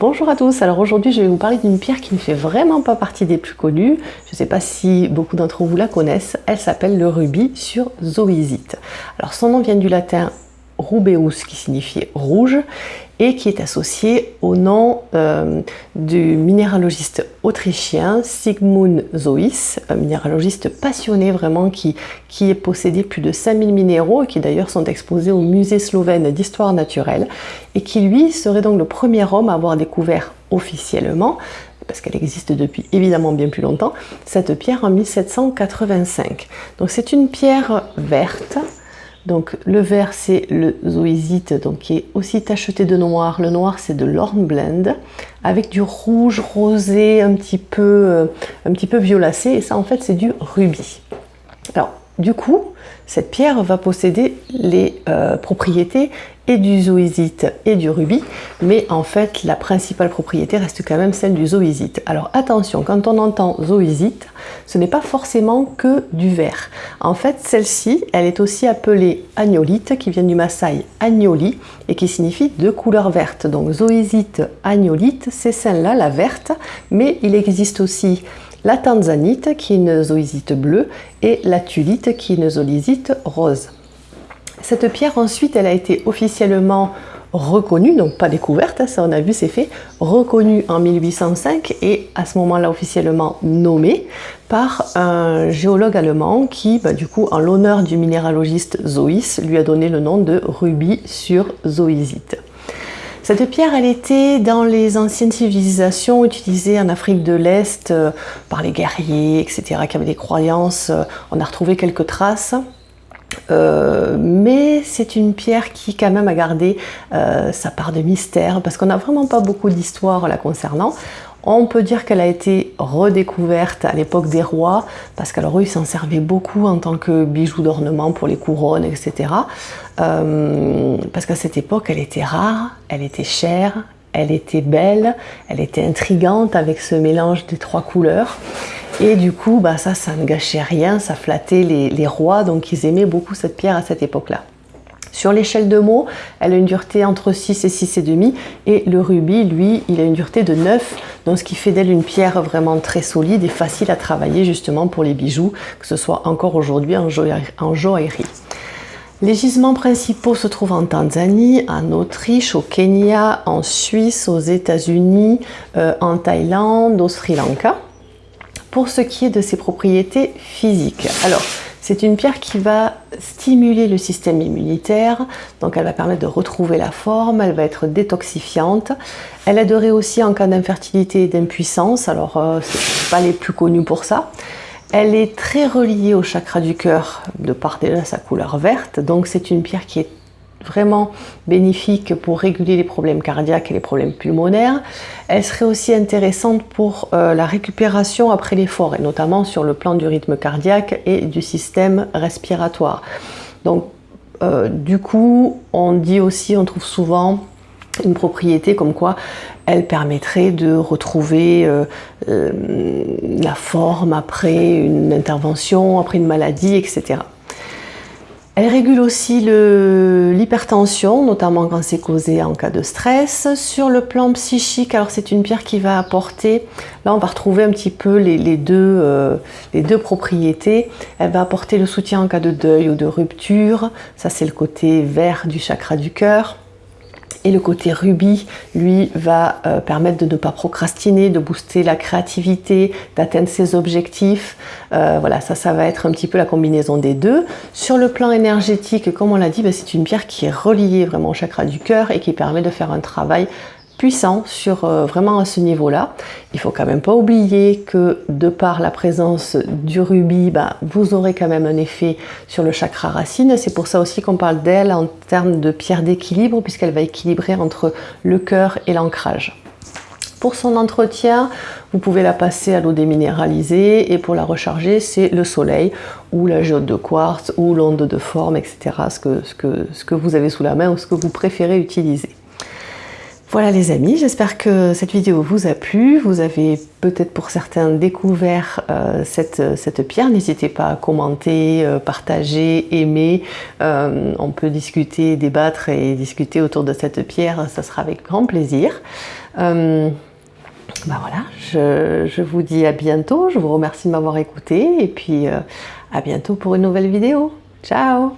Bonjour à tous, alors aujourd'hui je vais vous parler d'une pierre qui ne fait vraiment pas partie des plus connues. Je ne sais pas si beaucoup d'entre vous la connaissent. Elle s'appelle le rubis sur zoisite. Alors son nom vient du latin rubeus qui signifie rouge et qui est associé au nom euh, du minéralogiste autrichien Sigmund Zois, un minéralogiste passionné vraiment qui, qui est possédé plus de 5000 minéraux et qui d'ailleurs sont exposés au musée slovène d'histoire naturelle et qui lui serait donc le premier homme à avoir découvert officiellement parce qu'elle existe depuis évidemment bien plus longtemps, cette pierre en 1785. Donc c'est une pierre verte, donc le vert c'est le zoisite donc qui est aussi tacheté de noir. Le noir c'est de l'hornblende avec du rouge rosé un petit peu euh, un petit peu violacé et ça en fait c'est du rubis. Alors du coup, cette pierre va posséder les euh, propriétés du zoisite et du rubis, mais en fait la principale propriété reste quand même celle du zoisite. Alors attention, quand on entend zoisite, ce n'est pas forcément que du vert. En fait, celle-ci, elle est aussi appelée agnolite, qui vient du Maasai agnoli, et qui signifie de couleur verte. Donc zoisite, agnolite, c'est celle-là, la verte, mais il existe aussi la tanzanite qui est une zoisite bleue et la tulite qui est une zoisite rose. Cette pierre ensuite elle a été officiellement reconnue, donc pas découverte, hein, ça on a vu c'est fait, reconnue en 1805 et à ce moment-là officiellement nommée par un géologue allemand qui, bah, du coup, en l'honneur du minéralogiste Zois, lui a donné le nom de rubis sur zoisite. Cette pierre, elle était dans les anciennes civilisations utilisées en Afrique de l'Est euh, par les guerriers, etc., qui avaient des croyances. Euh, on a retrouvé quelques traces. Euh, mais c'est une pierre qui quand même a gardé sa part de mystère parce qu'on n'a vraiment pas beaucoup d'histoire la concernant. On peut dire qu'elle a été redécouverte à l'époque des rois, parce qu'alors ils s'en servaient beaucoup en tant que bijoux d'ornement pour les couronnes, etc. Euh, parce qu'à cette époque, elle était rare, elle était chère, elle était belle, elle était intrigante avec ce mélange des trois couleurs. Et du coup, bah, ça, ça ne gâchait rien, ça flattait les, rois, donc ils aimaient beaucoup cette pierre à cette époque-là. Sur l'échelle de mots, elle a une dureté entre 6 et 6,5 et le rubis, lui, il a une dureté de 9, donc ce qui fait d'elle une pierre vraiment très solide et facile à travailler justement pour les bijoux, que ce soit encore aujourd'hui en, joaillerie. Les gisements principaux se trouvent en Tanzanie, en Autriche, au Kenya, en Suisse, aux États-Unis, euh, en Thaïlande, au Sri Lanka. Pour ce qui est de ses propriétés physiques, alors c'est une pierre qui va stimuler le système immunitaire, donc elle va permettre de retrouver la forme, elle va être détoxifiante. Elle aiderait aussi en cas d'infertilité et d'impuissance, alors euh, ce pas les plus connus pour ça. Elle est très reliée au chakra du cœur de par déjà sa couleur verte, donc c'est une pierre qui est vraiment bénéfique pour réguler les problèmes cardiaques et les problèmes pulmonaires. Elle serait aussi intéressante pour euh, la récupération après l'effort, et notamment sur le plan du rythme cardiaque et du système respiratoire. Donc, euh, du coup, on dit aussi, on trouve souvent une propriété comme quoi elle permettrait de retrouver euh, la forme après une intervention, après une maladie, etc. Elle régule aussi l'hypertension, notamment quand c'est causé en cas de stress. Sur le plan psychique, alors c'est une pierre qui va apporter, là on va retrouver un petit peu les, deux, euh, les deux propriétés. Elle va apporter le soutien en cas de deuil ou de rupture, ça c'est le côté vert du chakra du cœur. Et le côté rubis, lui, va euh, permettre de ne pas procrastiner, de booster la créativité, d'atteindre ses objectifs. Euh, voilà, ça, ça va être un petit peu la combinaison des deux. Sur le plan énergétique, comme on l'a dit, ben, c'est une pierre qui est reliée vraiment au chakra du cœur et qui permet de faire un travail puissant sur euh, vraiment à ce niveau-là. Il faut quand même pas oublier que de par la présence du rubis, bah, vous aurez quand même un effet sur le chakra racine. C'est pour ça aussi qu'on parle d'elle en termes de pierre d'équilibre puisqu'elle va équilibrer entre le cœur et l'ancrage. Pour son entretien, vous pouvez la passer à l'eau déminéralisée et pour la recharger, c'est le soleil ou la géode de quartz ou l'onde de forme, etc. Ce que, vous avez sous la main ou ce que vous préférez utiliser. Voilà les amis, j'espère que cette vidéo vous a plu. Vous avez peut-être pour certains découvert euh, cette, cette, pierre. N'hésitez pas à commenter, euh, partager, aimer. Euh, on peut discuter, débattre et discuter autour de cette pierre. Ça sera avec grand plaisir. Bah voilà, je, je, vous dis à bientôt. Je vous remercie de m'avoir écouté et puis à bientôt pour une nouvelle vidéo. Ciao